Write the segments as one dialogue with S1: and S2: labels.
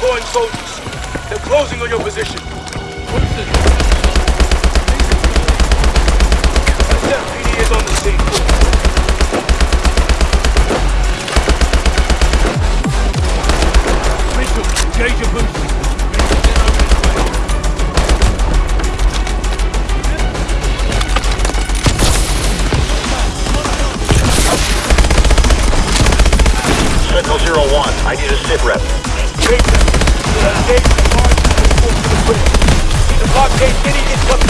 S1: deploying soldiers. They're closing on your position. SFPD is on the scene.
S2: Mitchell, engage your boosters.
S3: Sentinel Zero One, I need a sit rep.
S1: Engage them. Engage the large force to the bridge. Need to blockade any incoming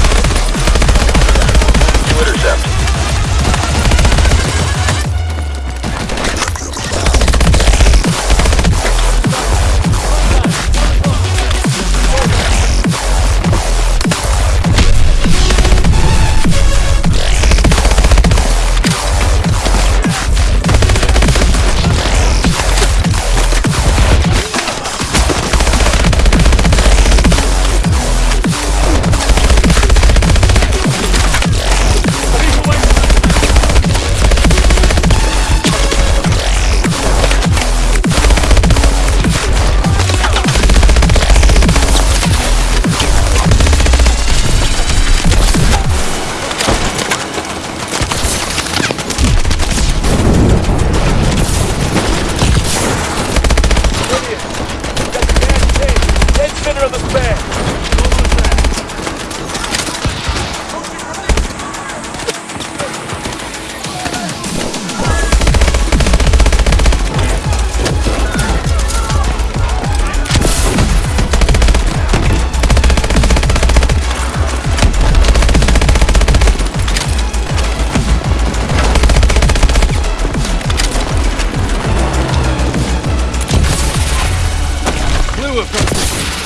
S3: To intercept.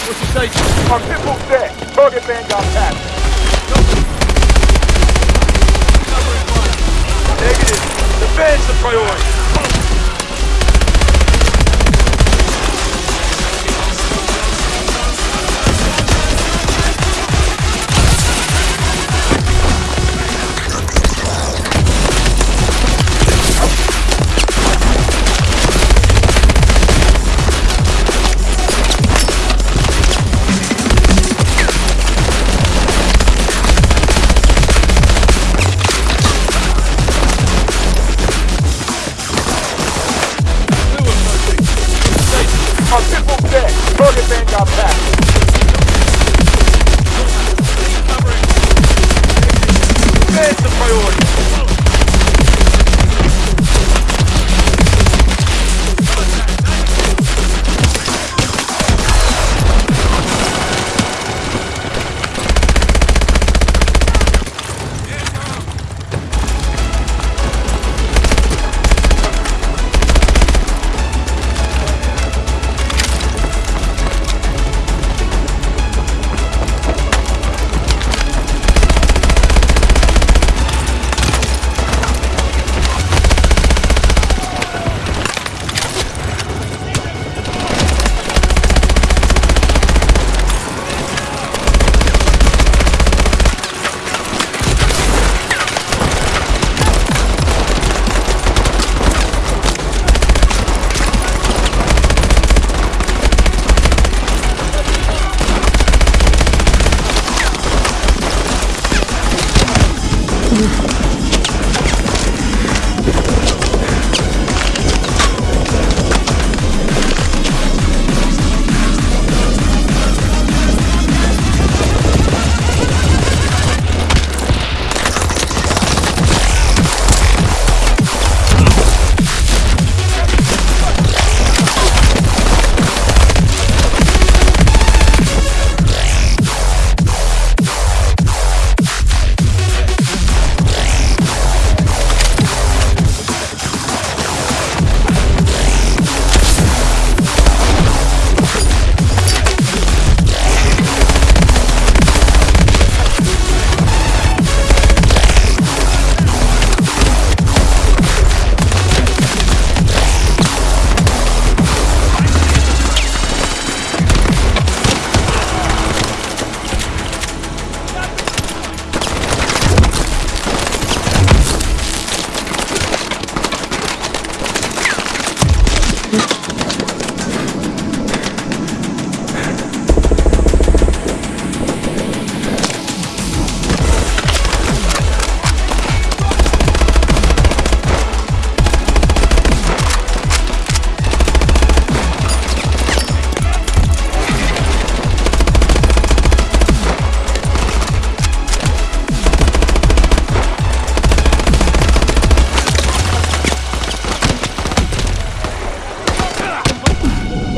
S2: What's your station?
S1: Our pitbull dead. Target van got past. Negative. Defense the priority.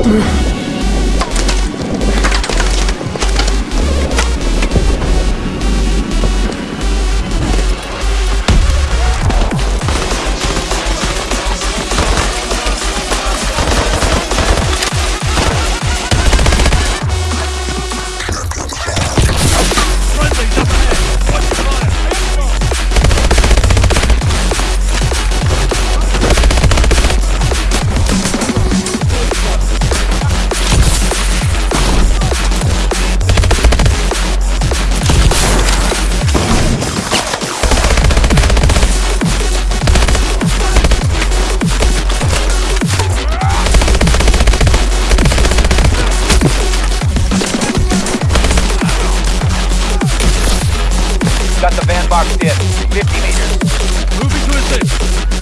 S2: Ugh.
S1: Shut the van box dip. 50 meters. Moving to assist.